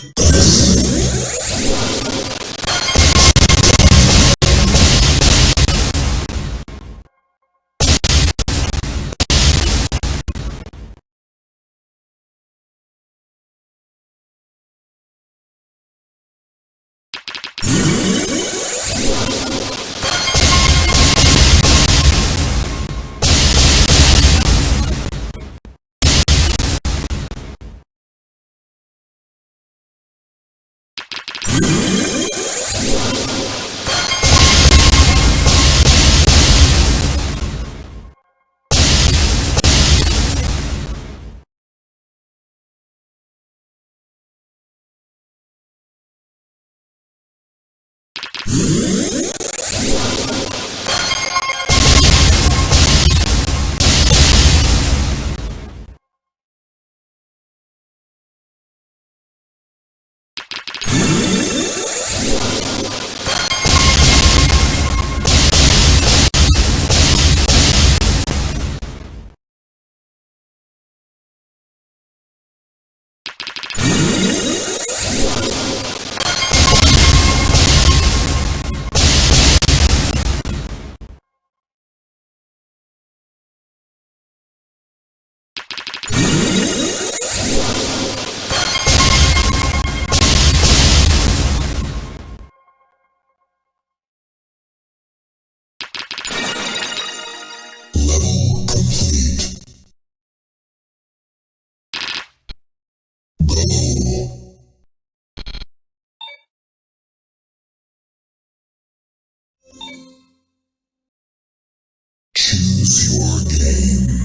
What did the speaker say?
Level Choose your game.